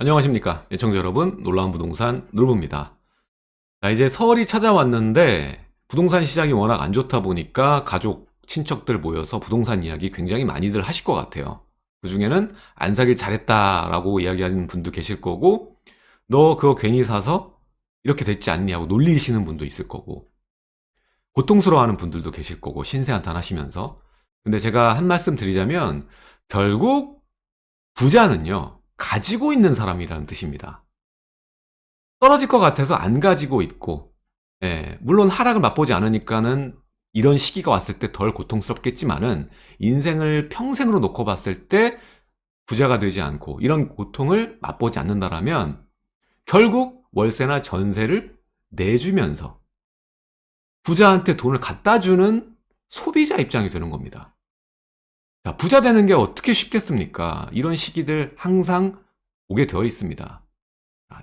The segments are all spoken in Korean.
안녕하십니까. 예청자 여러분 놀라운 부동산 놀부입니다. 자 이제 설이 찾아왔는데 부동산 시장이 워낙 안 좋다 보니까 가족 친척들 모여서 부동산 이야기 굉장히 많이들 하실 것 같아요. 그 중에는 안 사길 잘했다 라고 이야기하는 분도 계실 거고 너 그거 괜히 사서 이렇게 됐지 않니? 하고 놀리시는 분도 있을 거고 고통스러워하는 분들도 계실 거고 신세한탄 하시면서. 근데 제가 한 말씀 드리자면 결국 부자는요 가지고 있는 사람이라는 뜻입니다. 떨어질 것 같아서 안 가지고 있고 예, 물론 하락을 맛보지 않으니까는 이런 시기가 왔을 때 덜 고통스럽겠지만은 인생을 평생으로 놓고 봤을 때 부자가 되지 않고 이런 고통을 맛보지 않는다라면 결국 월세나 전세를 내주면서 부자한테 돈을 갖다 주는 소비자 입장이 되는 겁니다. 자, 부자 되는 게 어떻게 쉽겠습니까? 이런 시기들 항상 오게 되어 있습니다.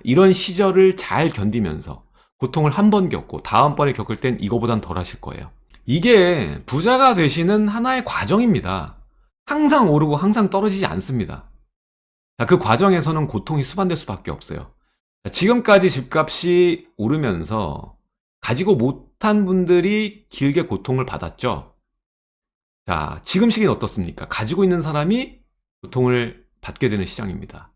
이런 시절을 잘 견디면서 고통을 한 번 겪고 다음번에 겪을 땐 이거보단 덜 하실 거예요. 이게 부자가 되시는 하나의 과정입니다. 항상 오르고 항상 떨어지지 않습니다. 자, 그 과정에서는 고통이 수반될 수밖에 없어요. 자, 지금까지 집값이 오르면서 가지고 못한 분들이 길게 고통을 받았죠. 자, 지금 시기는 어떻습니까? 가지고 있는 사람이 고통을 받게 되는 시장입니다.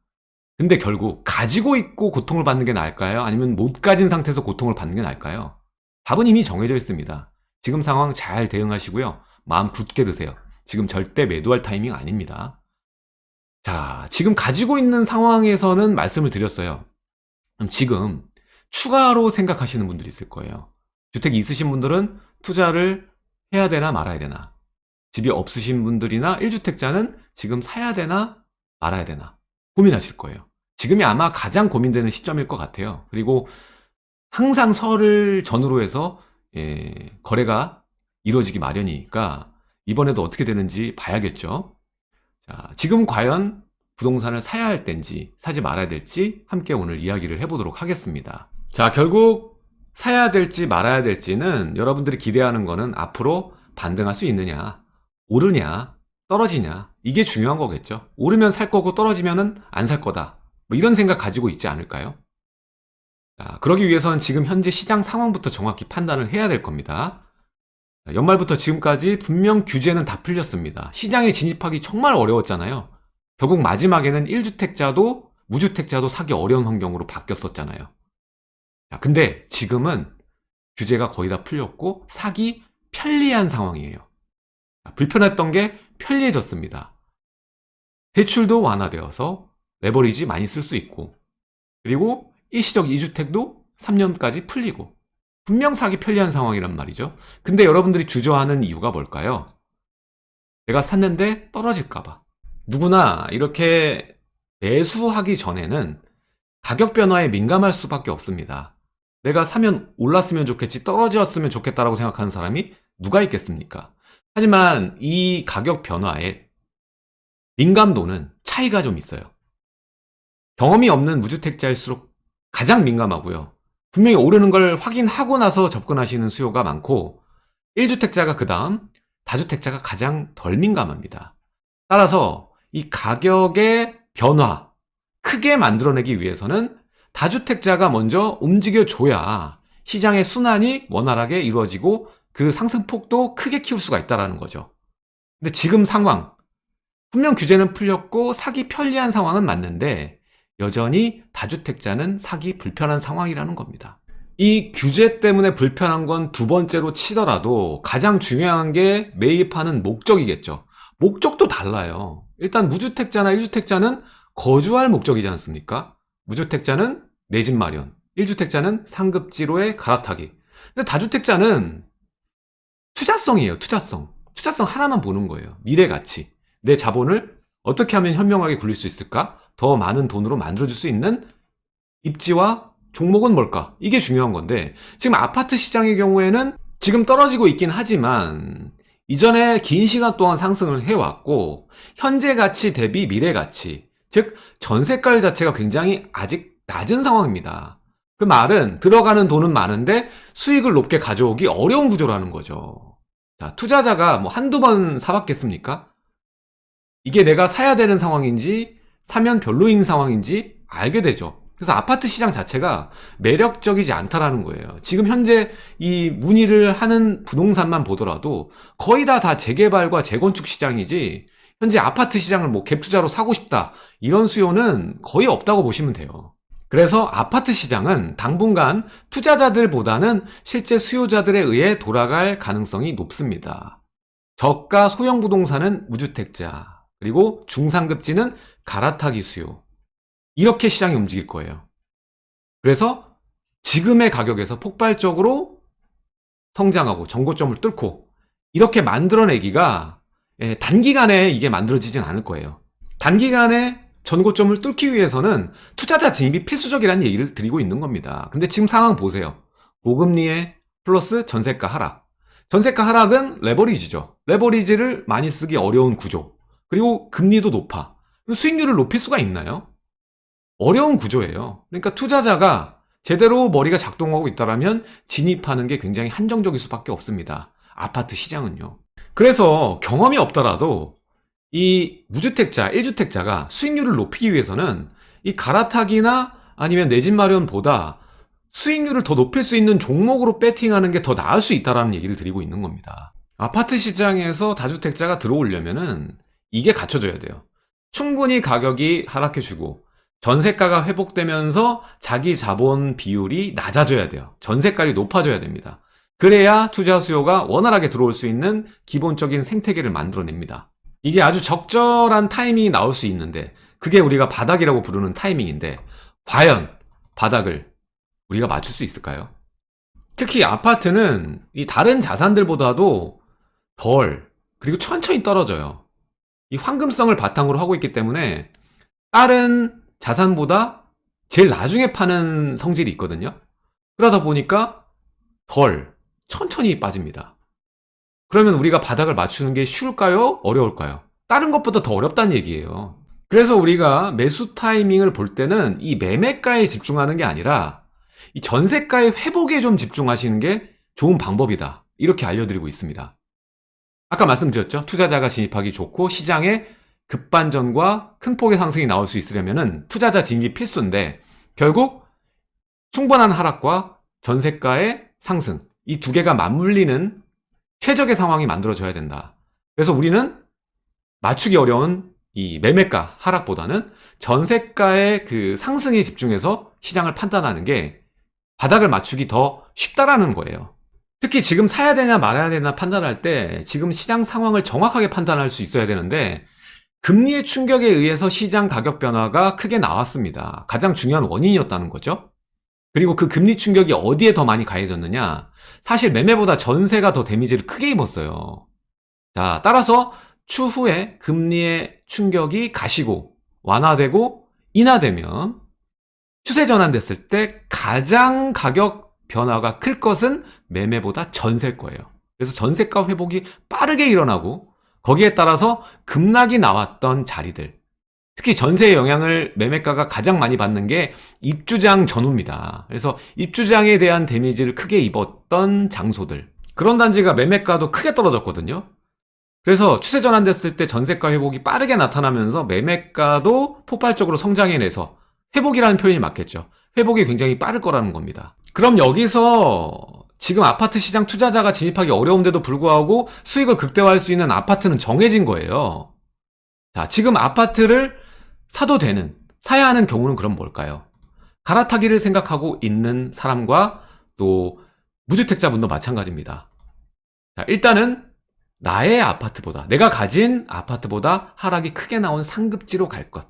근데 결국 가지고 있고 고통을 받는 게 나을까요? 아니면 못 가진 상태에서 고통을 받는 게 나을까요? 답은 이미 정해져 있습니다. 지금 상황 잘 대응하시고요. 마음 굳게 드세요. 지금 절대 매도할 타이밍 아닙니다. 자, 지금 가지고 있는 상황에서는 말씀을 드렸어요. 그럼 지금 추가로 생각하시는 분들이 있을 거예요. 주택이 있으신 분들은 투자를 해야 되나 말아야 되나 집이 없으신 분들이나 1주택자는 지금 사야 되나 말아야 되나 고민하실 거예요. 지금이 아마 가장 고민되는 시점일 것 같아요. 그리고 항상 설을 전후로 해서 예, 거래가 이루어지기 마련이니까 이번에도 어떻게 되는지 봐야겠죠. 자, 지금 과연 부동산을 사야 할 때인지 사지 말아야 될지 함께 오늘 이야기를 해보도록 하겠습니다. 자, 결국 사야 될지 말아야 될지는 여러분들이 기대하는 거는 앞으로 반등할 수 있느냐 오르냐 떨어지냐 이게 중요한 거겠죠. 오르면 살 거고 떨어지면 안 살 거다. 뭐 이런 생각 가지고 있지 않을까요? 자, 그러기 위해서는 지금 현재 시장 상황부터 정확히 판단을 해야 될 겁니다. 자, 연말부터 지금까지 분명 규제는 다 풀렸습니다. 시장에 진입하기 정말 어려웠잖아요. 결국 마지막에는 1주택자도 무주택자도 사기 어려운 환경으로 바뀌었었잖아요. 자, 근데 지금은 규제가 거의 다 풀렸고 사기 편리한 상황이에요 불편했던 게 편리해졌습니다. 대출도 완화되어서 레버리지 많이 쓸 수 있고 그리고 일시적 2주택도 3년까지 풀리고 분명 사기 편리한 상황이란 말이죠. 근데 여러분들이 주저하는 이유가 뭘까요? 내가 샀는데 떨어질까봐 누구나 이렇게 매수하기 전에는 가격 변화에 민감할 수밖에 없습니다. 내가 사면 올랐으면 좋겠지 떨어졌으면 좋겠다라고 생각하는 사람이 누가 있겠습니까? 하지만 이 가격 변화에 민감도는 차이가 좀 있어요. 경험이 없는 무주택자일수록 가장 민감하고요. 분명히 오르는 걸 확인하고 나서 접근하시는 수요가 많고 1주택자가 그 다음 다주택자가 가장 덜 민감합니다. 따라서 이 가격의 변화 크게 만들어내기 위해서는 다주택자가 먼저 움직여줘야 시장의 순환이 원활하게 이루어지고 그 상승폭도 크게 키울 수가 있다는 거죠. 근데 지금 상황 분명 규제는 풀렸고 사기 편리한 상황은 맞는데 여전히 다주택자는 사기 불편한 상황이라는 겁니다. 이 규제 때문에 불편한 건 두 번째로 치더라도 가장 중요한 게 매입하는 목적이겠죠. 목적도 달라요. 일단 무주택자나 1주택자는 거주할 목적이지 않습니까? 무주택자는 내 집 마련, 1주택자는 상급지로의 갈아타기. 근데 다주택자는 투자성이에요 투자성. 투자성 하나만 보는 거예요 미래 가치. 내 자본을 어떻게 하면 현명하게 굴릴 수 있을까? 더 많은 돈으로 만들어줄 수 있는 입지와 종목은 뭘까? 이게 중요한 건데 지금 아파트 시장의 경우에는 지금 떨어지고 있긴 하지만 이전에 긴 시간 동안 상승을 해왔고 현재 가치 대비 미래 가치 즉 전세가 자체가 굉장히 아직 낮은 상황입니다. 그 말은 들어가는 돈은 많은데 수익을 높게 가져오기 어려운 구조라는 거죠. 자, 투자자가 뭐 한두 번 사봤겠습니까? 이게 내가 사야 되는 상황인지 사면 별로인 상황인지 알게 되죠. 그래서 아파트 시장 자체가 매력적이지 않다라는 거예요. 지금 현재 이 문의를 하는 부동산만 보더라도 거의 다 다 재개발과 재건축 시장이지 현재 아파트 시장을 뭐 갭투자로 사고 싶다 이런 수요는 거의 없다고 보시면 돼요. 그래서 아파트 시장은 당분간 투자자들보다는 실제 수요자들에 의해 돌아갈 가능성이 높습니다. 저가 소형 부동산은 무주택자, 그리고 중상급지는 갈아타기 수요. 이렇게 시장이 움직일 거예요. 그래서 지금의 가격에서 폭발적으로 성장하고 정고점을 뚫고 이렇게 만들어내기가 예, 단기간에 이게 만들어지진 않을 거예요. 단기간에 전고점을 뚫기 위해서는 투자자 진입이 필수적이라는 얘기를 드리고 있는 겁니다. 근데 지금 상황 보세요. 고금리에 플러스 전세가 하락. 전세가 하락은 레버리지죠. 레버리지를 많이 쓰기 어려운 구조. 그리고 금리도 높아. 수익률을 높일 수가 있나요? 어려운 구조예요. 그러니까 투자자가 제대로 머리가 작동하고 있다면 진입하는 게 굉장히 한정적일 수밖에 없습니다. 아파트 시장은요. 그래서 경험이 없더라도 이 무주택자, 1주택자가 수익률을 높이기 위해서는 이 갈아타기나 아니면 내 집 마련보다 수익률을 더 높일 수 있는 종목으로 배팅하는 게 더 나을 수 있다는 얘기를 드리고 있는 겁니다. 아파트 시장에서 다주택자가 들어오려면 은 이게 갖춰져야 돼요. 충분히 가격이 하락해주고 전세가가 회복되면서 자기 자본 비율이 낮아져야 돼요. 전세가율이 높아져야 됩니다. 그래야 투자 수요가 원활하게 들어올 수 있는 기본적인 생태계를 만들어냅니다. 이게 아주 적절한 타이밍이 나올 수 있는데 그게 우리가 바닥이라고 부르는 타이밍인데 과연 바닥을 우리가 맞출 수 있을까요? 특히 아파트는 이 다른 자산들보다도 덜 그리고 천천히 떨어져요. 이 황금성을 바탕으로 하고 있기 때문에 다른 자산보다 제일 나중에 파는 성질이 있거든요. 그러다 보니까 덜 천천히 빠집니다. 그러면 우리가 바닥을 맞추는 게 쉬울까요? 어려울까요? 다른 것보다 더 어렵다는 얘기예요. 그래서 우리가 매수 타이밍을 볼 때는 이 매매가에 집중하는 게 아니라 이 전세가의 회복에 좀 집중하시는 게 좋은 방법이다. 이렇게 알려드리고 있습니다. 아까 말씀드렸죠. 투자자가 진입하기 좋고 시장에 급반전과 큰 폭의 상승이 나올 수 있으려면 투자자 진입이 필수인데 결국 충분한 하락과 전세가의 상승 이 두 개가 맞물리는 최적의 상황이 만들어져야 된다. 그래서 우리는 맞추기 어려운 이 매매가 하락보다는 전세가의 그 상승에 집중해서 시장을 판단하는 게 바닥을 맞추기 더 쉽다라는 거예요. 특히 지금 사야 되냐 말아야 되나 판단할 때 지금 시장 상황을 정확하게 판단할 수 있어야 되는데 금리의 충격에 의해서 시장 가격 변화가 크게 나왔습니다. 가장 중요한 원인이었다는 거죠. 그리고 그 금리 충격이 어디에 더 많이 가해졌느냐? 사실 매매보다 전세가 더 데미지를 크게 입었어요. 자, 따라서 추후에 금리의 충격이 가시고 완화되고 인하되면 추세 전환됐을 때 가장 가격 변화가 클 것은 매매보다 전세일 거예요. 그래서 전세가 회복이 빠르게 일어나고 거기에 따라서 급락이 나왔던 자리들 특히 전세의 영향을 매매가가 가장 많이 받는 게 입주장 전후입니다. 그래서 입주장에 대한 데미지를 크게 입었던 장소들 그런 단지가 매매가도 크게 떨어졌거든요. 그래서 추세 전환됐을 때 전세가 회복이 빠르게 나타나면서 매매가도 폭발적으로 성장해내서 회복이라는 표현이 맞겠죠. 회복이 굉장히 빠를 거라는 겁니다. 그럼 여기서 지금 아파트 시장 투자자가 진입하기 어려운데도 불구하고 수익을 극대화할 수 있는 아파트는 정해진 거예요. 자, 지금 아파트를 사도 되는, 사야 하는 경우는 그럼 뭘까요? 갈아타기를 생각하고 있는 사람과 또 무주택자분도 마찬가지입니다. 자, 일단은 나의 아파트보다, 내가 가진 아파트보다 하락이 크게 나온 상급지로 갈 것.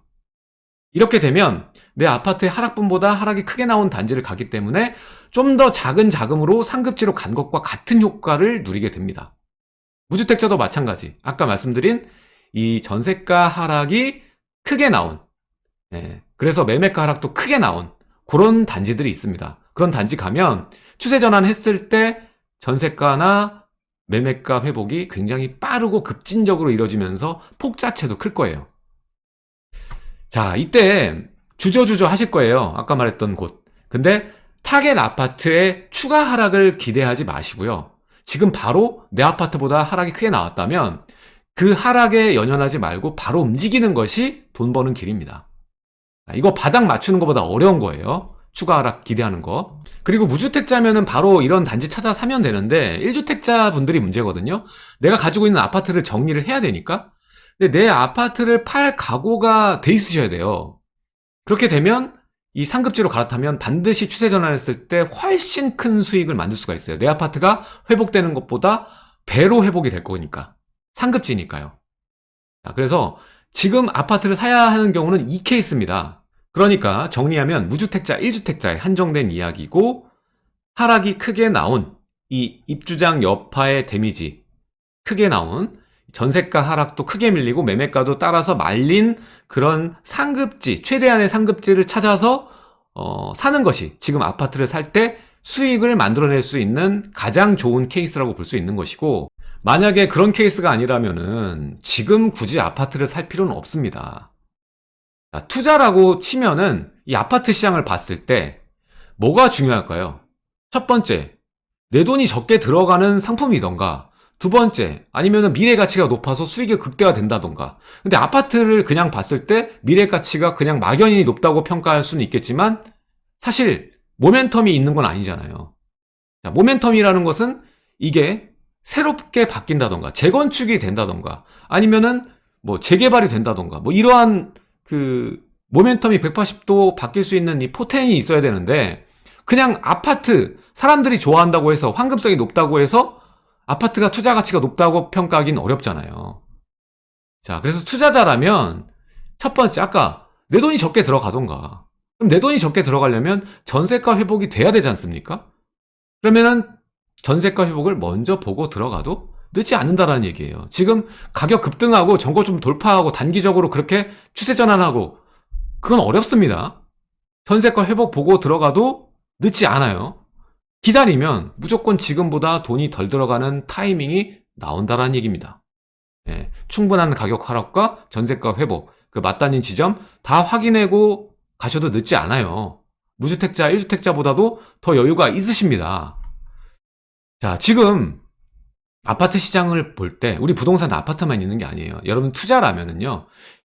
이렇게 되면 내 아파트의 하락분보다 하락이 크게 나온 단지를 가기 때문에 좀 더 작은 자금으로 상급지로 간 것과 같은 효과를 누리게 됩니다. 무주택자도 마찬가지. 아까 말씀드린 이 전세가 하락이 크게 나온 예, 그래서 매매가 하락도 크게 나온 그런 단지들이 있습니다. 그런 단지 가면 추세 전환 했을 때 전세가나 매매가 회복이 굉장히 빠르고 급진적으로 이루어지면서 폭 자체도 클 거예요. 자, 이때 주저주저 하실 거예요. 아까 말했던 곳. 근데 타겟 아파트의 추가 하락을 기대하지 마시고요. 지금 바로 내 아파트보다 하락이 크게 나왔다면 그 하락에 연연하지 말고 바로 움직이는 것이 돈 버는 길입니다. 아, 이거 바닥 맞추는 것보다 어려운 거예요. 추가 하락 기대하는 거. 그리고 무주택자면은 바로 이런 단지 찾아 사면 되는데 1주택자 분들이 문제거든요. 내가 가지고 있는 아파트를 정리를 해야 되니까. 근데 내 아파트를 팔 각오가 돼 있으셔야 돼요. 그렇게 되면 이 상급지로 갈아타면 반드시 추세 전환했을 때 훨씬 큰 수익을 만들 수가 있어요. 내 아파트가 회복되는 것보다 배로 회복이 될 거니까. 상급지니까요. 자, 그래서 지금 아파트를 사야 하는 경우는 이 케이스입니다. 그러니까 정리하면 무주택자 1주택자에 한정된 이야기고 하락이 크게 나온 이 입주장 여파의 damage 크게 나온 전세가 하락도 크게 밀리고 매매가도 따라서 밀린 그런 상급지 최대한의 상급지를 찾아서 어, 사는 것이 지금 아파트를 살 때 수익을 만들어낼 수 있는 가장 좋은 케이스라고 볼 수 있는 것이고 만약에 그런 케이스가 아니라면은 지금 굳이 아파트를 살 필요는 없습니다. 자, 투자라고 치면은 이 아파트 시장을 봤을 때 뭐가 중요할까요? 첫 번째, 내 돈이 적게 들어가는 상품이던가 두 번째, 아니면 미래 가치가 높아서 수익이 극대화된다던가 근데 아파트를 그냥 봤을 때 미래 가치가 그냥 막연히 높다고 평가할 수는 있겠지만 사실 모멘텀이 있는 건 아니잖아요. 자, 모멘텀이라는 것은 이게 새롭게 바뀐다던가 재건축이 된다던가 아니면은 뭐 재개발이 된다던가 뭐 이러한 그 모멘텀이 180도 바뀔 수 있는 이 포텐이 있어야 되는데 그냥 아파트 사람들이 좋아한다고 해서 황금성이 높다고 해서 아파트가 투자 가치가 높다고 평가하기는 어렵잖아요. 자, 그래서 투자자라면 첫 번째 아까 내 돈이 적게 들어가던가 그럼 내 돈이 적게 들어가려면 전세가 회복이 돼야 되지 않습니까? 그러면은 전세가 회복을 먼저 보고 들어가도 늦지 않는다라는 얘기예요. 지금 가격 급등하고 정고 좀 돌파하고 단기적으로 그렇게 추세 전환하고 그건 어렵습니다. 전세가 회복 보고 들어가도 늦지 않아요. 기다리면 무조건 지금보다 돈이 덜 들어가는 타이밍이 나온다라는 얘기입니다. 예, 충분한 가격 하락과 전세가 회복, 그 맞닿는 지점 다 확인하고 가셔도 늦지 않아요. 무주택자, 1주택자보다도 더 여유가 있으십니다. 자, 지금 아파트 시장을 볼 때 우리 부동산 아파트만 있는 게 아니에요. 여러분 투자라면은요.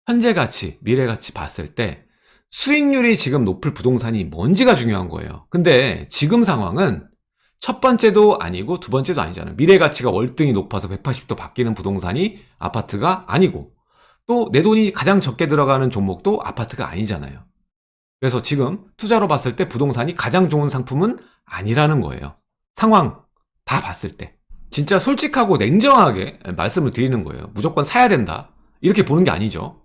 현재 가치, 미래 가치 봤을 때 수익률이 지금 높을 부동산이 뭔지가 중요한 거예요. 근데 지금 상황은 첫 번째도 아니고 두 번째도 아니잖아요. 미래 가치가 월등히 높아서 180도 바뀌는 부동산이 아파트가 아니고 또 내 돈이 가장 적게 들어가는 종목도 아파트가 아니잖아요. 그래서 지금 투자로 봤을 때 부동산이 가장 좋은 상품은 아니라는 거예요. 상황 다 봤을 때. 진짜 솔직하고 냉정하게 말씀을 드리는 거예요. 무조건 사야 된다. 이렇게 보는 게 아니죠.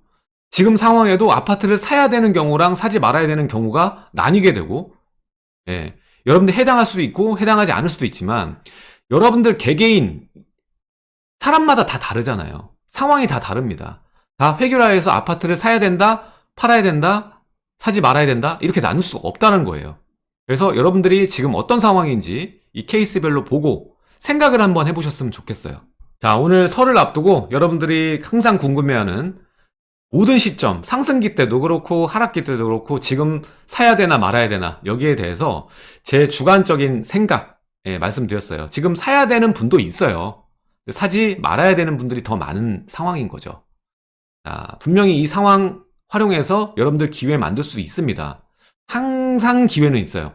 지금 상황에도 아파트를 사야 되는 경우랑 사지 말아야 되는 경우가 나뉘게 되고 예, 여러분들 해당할 수도 있고 해당하지 않을 수도 있지만 여러분들 개개인 사람마다 다 다르잖아요. 상황이 다 다릅니다. 다 회결하여서 아파트를 사야 된다 팔아야 된다 사지 말아야 된다 이렇게 나눌 수 없다는 거예요 그래서 여러분들이 지금 어떤 상황인지 이 케이스별로 보고 생각을 한번 해보셨으면 좋겠어요. 자, 오늘 설을 앞두고 여러분들이 항상 궁금해하는 모든 시점, 상승기 때도 그렇고 하락기 때도 그렇고 지금 사야 되나 말아야 되나 여기에 대해서 제 주관적인 생각 예, 말씀드렸어요. 지금 사야 되는 분도 있어요. 사지 말아야 되는 분들이 더 많은 상황인 거죠. 자, 분명히 이 상황 활용해서 여러분들 기회 만들 수 있습니다. 항상 기회는 있어요.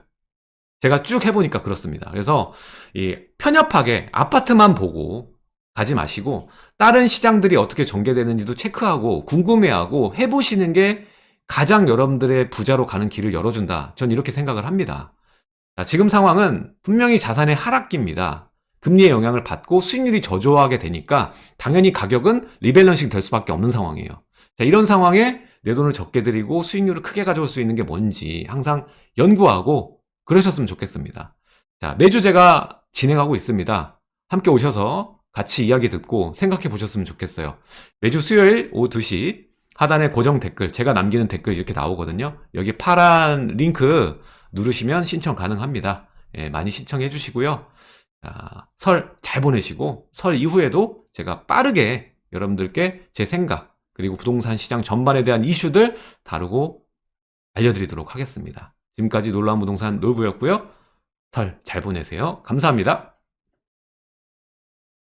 제가 쭉 해보니까 그렇습니다. 그래서 이 편협하게 아파트만 보고 가지 마시고 다른 시장들이 어떻게 전개되는지도 체크하고 궁금해하고 해보시는 게 가장 여러분들의 부자로 가는 길을 열어준다. 전 이렇게 생각을 합니다. 자, 지금 상황은 분명히 자산의 하락기입니다. 금리의 영향을 받고 수익률이 저조하게 되니까 당연히 가격은 리밸런싱 될 수밖에 없는 상황이에요. 자, 이런 상황에 내 돈을 적게 들이고 수익률을 크게 가져올 수 있는 게 뭔지 항상 연구하고 그러셨으면 좋겠습니다. 자, 매주 제가 진행하고 있습니다. 함께 오셔서 같이 이야기 듣고 생각해 보셨으면 좋겠어요. 매주 수요일 오후 2시 하단에 고정 댓글, 제가 남기는 댓글 이렇게 나오거든요. 여기 파란 링크 누르시면 신청 가능합니다. 예, 많이 신청해 주시고요. 설 잘 보내시고 설 이후에도 제가 빠르게 여러분들께 제 생각 그리고 부동산 시장 전반에 대한 이슈들 다루고 알려드리도록 하겠습니다. 지금까지 놀라운 부동산 놀부였고요. 설 잘 보내세요. 감사합니다.